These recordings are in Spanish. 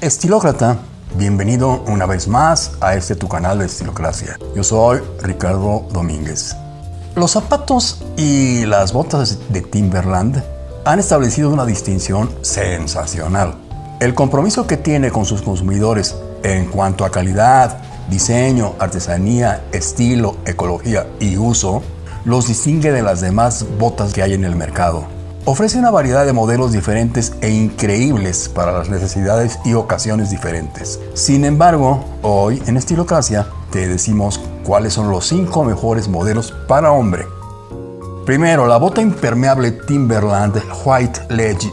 Estilócrata, bienvenido una vez más a este tu canal de Estilocracia. Yo soy Ricardo Domínguez. Los zapatos y las botas de Timberland han establecido una distinción sensacional. El compromiso que tiene con sus consumidores en cuanto a calidad, diseño, artesanía, estilo, ecología y uso los distingue de las demás botas que hay en el mercado. Ofrece una variedad de modelos diferentes e increíbles para las necesidades y ocasiones diferentes. Sin embargo, hoy en Estilocracia te decimos cuáles son los 5 mejores modelos para hombre. Primero, la bota impermeable Timberland White Ledge.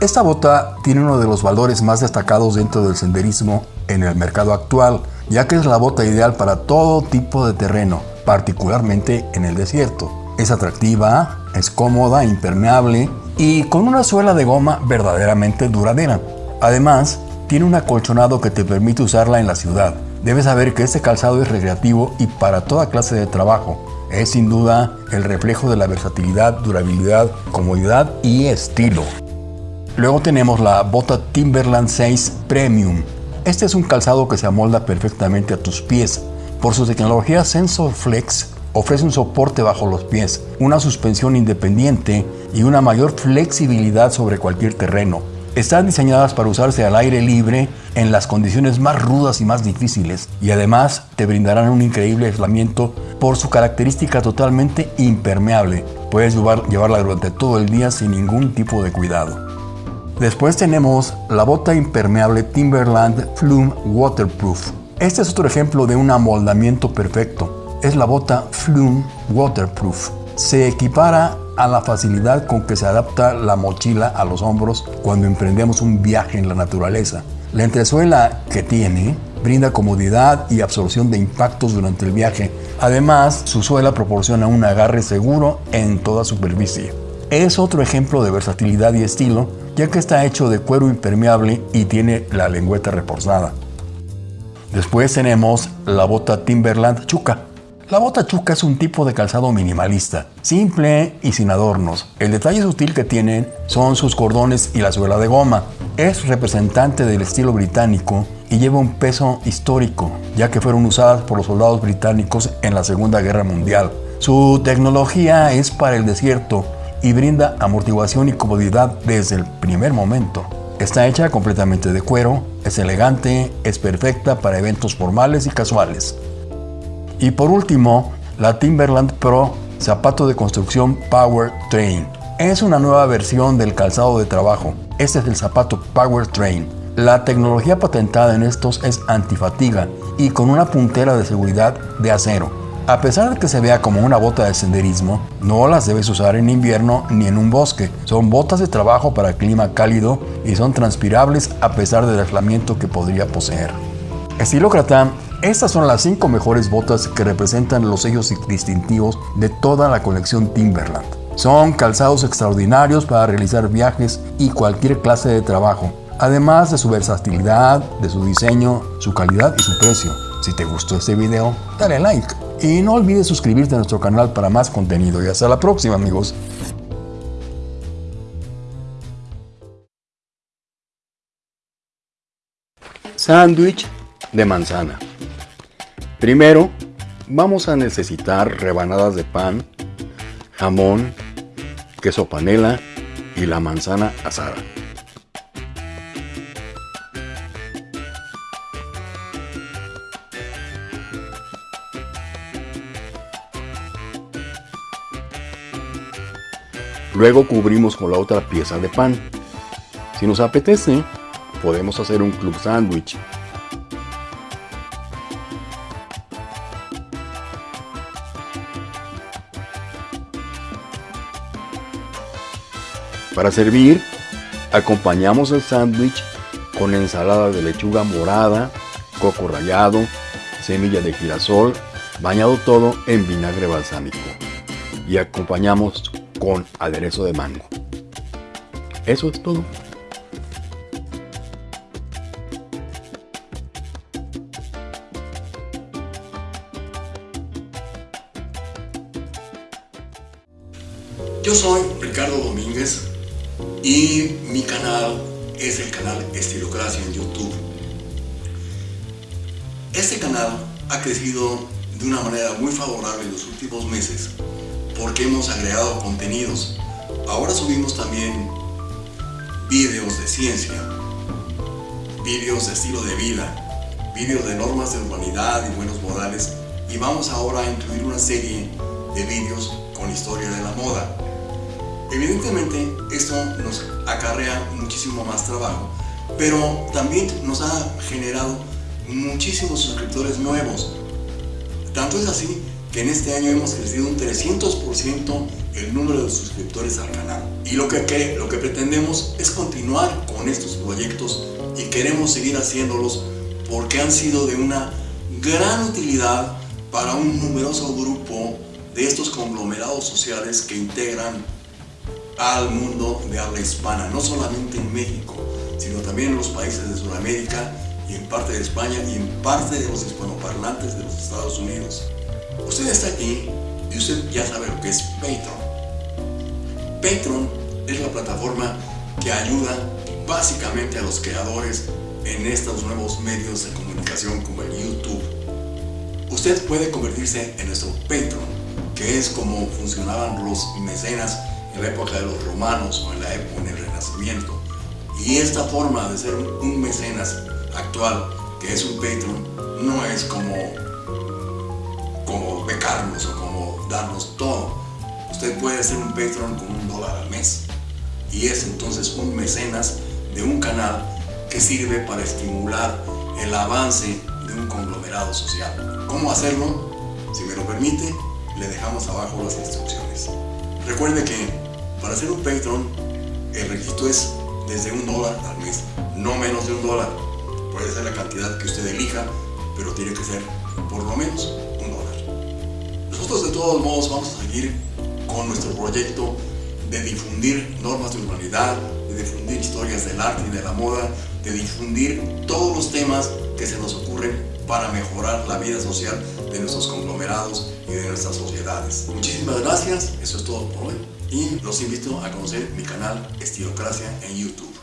Esta bota tiene uno de los valores más destacados dentro del senderismo en el mercado actual, ya que es la bota ideal para todo tipo de terreno, particularmente en el desierto. Es atractiva, es cómoda, impermeable y con una suela de goma verdaderamente duradera. Además, tiene un acolchonado que te permite usarla en la ciudad. Debes saber que este calzado es recreativo y para toda clase de trabajo. Es sin duda el reflejo de la versatilidad, durabilidad, comodidad y estilo. Luego tenemos la bota Timberland 6 Premium. Este es un calzado que se amolda perfectamente a tus pies. Por su tecnología Sensor Flex ofrece un soporte bajo los pies, una suspensión independiente y una mayor flexibilidad sobre cualquier terreno. Están diseñadas para usarse al aire libre en las condiciones más rudas y más difíciles y además te brindarán un increíble aislamiento por su característica totalmente impermeable. Puedes llevarla durante todo el día sin ningún tipo de cuidado. Después tenemos la bota impermeable Timberland Flume Waterproof. Este es otro ejemplo de un amoldamiento perfecto es la bota Flume Waterproof. Se equipara a la facilidad con que se adapta la mochila a los hombros cuando emprendemos un viaje en la naturaleza. La entresuela que tiene brinda comodidad y absorción de impactos durante el viaje. Además, su suela proporciona un agarre seguro en toda superficie. Es otro ejemplo de versatilidad y estilo, ya que está hecho de cuero impermeable y tiene la lengüeta reforzada. Después tenemos la bota Timberland Chuca. La bota chuca es un tipo de calzado minimalista, simple y sin adornos. El detalle sutil que tienen son sus cordones y la suela de goma. Es representante del estilo británico y lleva un peso histórico, ya que fueron usadas por los soldados británicos en la Segunda Guerra Mundial. Su tecnología es para el desierto y brinda amortiguación y comodidad desde el primer momento. Está hecha completamente de cuero, es elegante, es perfecta para eventos formales y casuales. Y por último, la Timberland Pro zapato de construcción Power Train. Es una nueva versión del calzado de trabajo. Este es el zapato Power Train. La tecnología patentada en estos es antifatiga y con una puntera de seguridad de acero. A pesar de que se vea como una bota de senderismo, no las debes usar en invierno ni en un bosque. Son botas de trabajo para clima cálido y son transpirables a pesar del aislamiento que podría poseer. Estilócrata estas son las 5 mejores botas que representan los sellos distintivos de toda la colección Timberland. Son calzados extraordinarios para realizar viajes y cualquier clase de trabajo, además de su versatilidad, de su diseño, su calidad y su precio. Si te gustó este video, dale like y no olvides suscribirte a nuestro canal para más contenido y hasta la próxima amigos. Sándwich de manzana. Primero, vamos a necesitar rebanadas de pan, jamón, queso panela y la manzana asada. Luego cubrimos con la otra pieza de pan. Si nos apetece, podemos hacer un club sándwich Para servir, acompañamos el sándwich con ensalada de lechuga morada, coco rallado, semilla de girasol, bañado todo en vinagre balsámico. Y acompañamos con aderezo de mango. Eso es todo. Yo soy Ricardo Domínguez y mi canal es el canal Estilocracia en YouTube. Este canal ha crecido de una manera muy favorable en los últimos meses porque hemos agregado contenidos. Ahora subimos también vídeos de ciencia, vídeos de estilo de vida, vídeos de normas de urbanidad y buenos modales y vamos ahora a incluir una serie de vídeos con historia de la moda. Evidentemente esto nos acarrea muchísimo más trabajo, pero también nos ha generado muchísimos suscriptores nuevos. Tanto es así que en este año hemos crecido un 300% el número de suscriptores al canal. Y lo que, lo que pretendemos es continuar con estos proyectos y queremos seguir haciéndolos porque han sido de una gran utilidad para un numeroso grupo de estos conglomerados sociales que integran al mundo de habla hispana, no solamente en México, sino también en los países de Sudamérica y en parte de España y en parte de los hispanoparlantes de los Estados Unidos. Usted está aquí y usted ya sabe lo que es Patreon. Patreon es la plataforma que ayuda básicamente a los creadores en estos nuevos medios de comunicación como el YouTube. Usted puede convertirse en nuestro Patreon, que es como funcionaban los mecenas en la época de los romanos o en la época del Renacimiento. Y esta forma de ser un mecenas actual, que es un Patreon, no es como, como becarnos o como darnos todo. Usted puede ser un Patreon con un dólar al mes. Y es entonces un mecenas de un canal que sirve para estimular el avance de un conglomerado social. ¿Cómo hacerlo? Si me lo permite, le dejamos abajo las instrucciones. Recuerde que para ser un Patreon, el requisito es desde un dólar al mes, no menos de un dólar. Puede ser la cantidad que usted elija, pero tiene que ser por lo menos un dólar. Nosotros de todos modos vamos a seguir con nuestro proyecto de difundir normas de humanidad, de difundir historias del arte y de la moda, de difundir todos los temas que se nos ocurren para mejorar la vida social de nuestros conglomerados y de nuestras sociedades. Muchísimas gracias, eso es todo por hoy y los invito a conocer mi canal Estilocracia en YouTube.